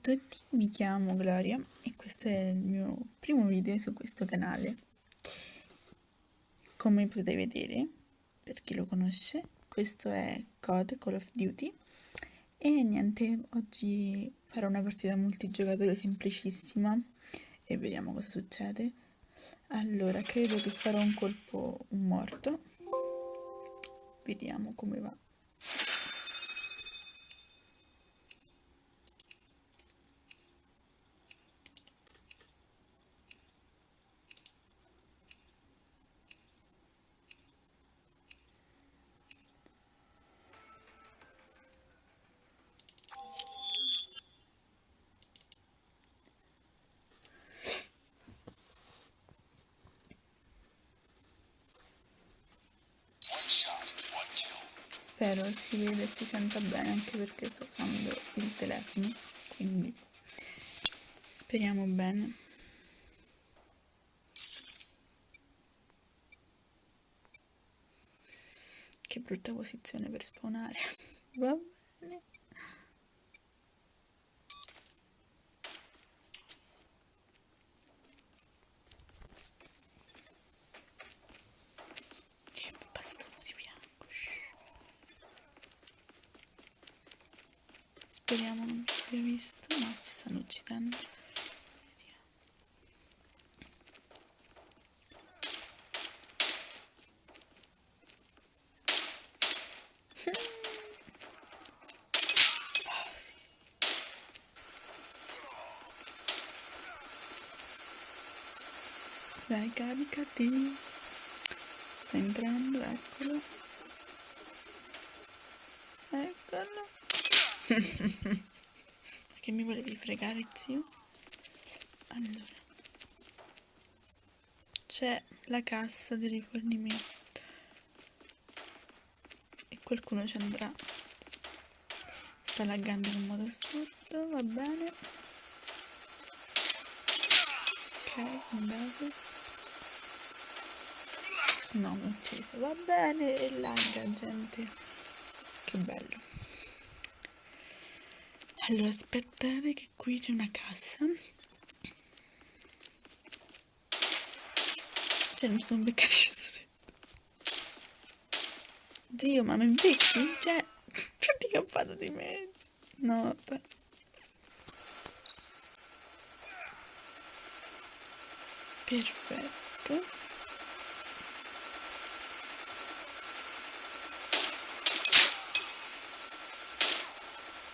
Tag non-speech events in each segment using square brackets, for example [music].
tutti, mi chiamo Gloria e questo è il mio primo video su questo canale. Come potete vedere, per chi lo conosce, questo è COD Call of Duty e niente, oggi farò una partita multigiocatore semplicissima e vediamo cosa succede. Allora, credo che farò un colpo morto. Vediamo come va. Spero si veda e si senta bene anche perché sto usando il telefono quindi speriamo bene. Che brutta posizione per spawnare [laughs] va bene Speriamo non mi abbia visto. No, ci stanno uccidendo. Dai, caricati. Sta entrando, eccolo. Eccolo. Che mi volevi fregare, zio? Allora. C'è la cassa di rifornimento. E qualcuno ci andrà. Sta laggando in un modo assurdo, va bene. Ok, andato. No, mi ho ucciso, va bene, e lagga, gente. Che bello. Allora, aspettate che qui c'è una cassa. Cioè, mi sono beccati Dio, ma mi becchi? Cioè, ti campato di me. No, vabbè. Perfetto.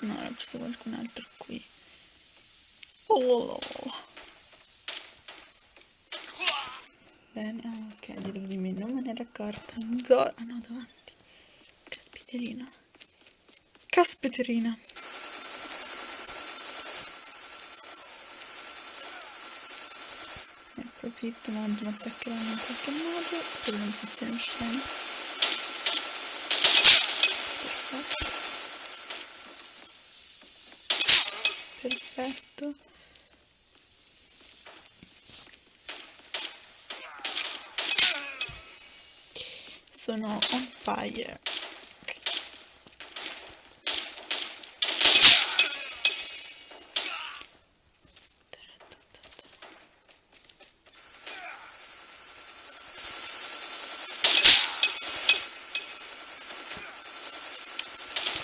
No, era preso qualcun altro qui. Oh. Bene, ah, ok, dietro di me, non me ne ero accorta. Zora, ah no, davanti. Caspiterina. Caspiterina. Ne approfitto, ma mi attaccheranno in qualche modo per una posizione scena. Perfetto. Sono on fire.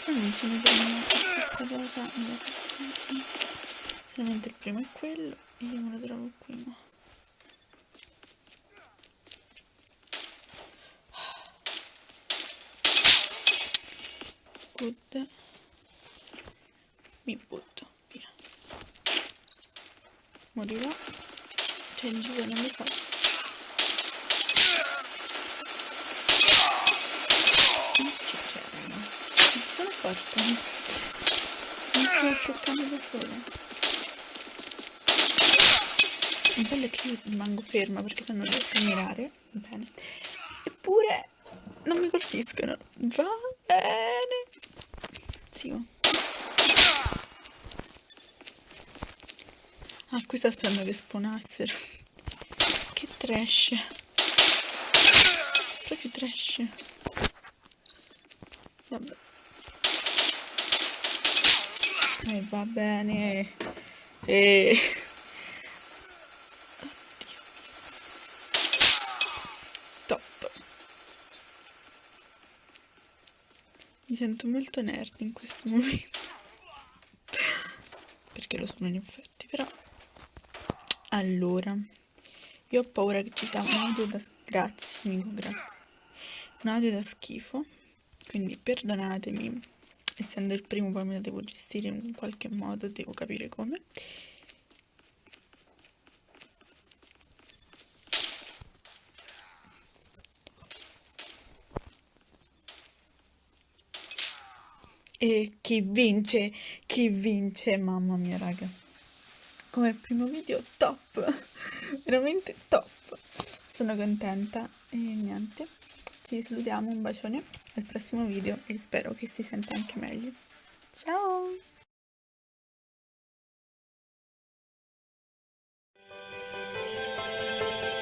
Non sono bene questa cosa solamente il primo è quello e io me lo trovo qui ma. Good. Mi butto via. Morirò c'è in giù non lo so. Sono forte. Mi sto scioccando da sola il bello è che io rimango ferma perché se non riesco a mirare. Bene. Eppure non mi colpiscono. Va bene. Zio ah qui sta aspettando che spawnassero che trash. Proprio trash. Vabbè. E va bene. Sì. Top. Mi sento molto nerd in questo momento. Perché lo sono in effetti, però. Allora, io ho paura che ci sia un audio da... Grazie, amico, grazie. Un audio da schifo, quindi perdonatemi essendo il primo poi me la devo gestire in qualche modo, devo capire come. E chi vince? Chi vince? Mamma mia, raga. Come primo video top, [laughs] veramente top. Sono contenta e niente ci salutiamo, un bacione al prossimo video e spero che si senta anche meglio. Ciao!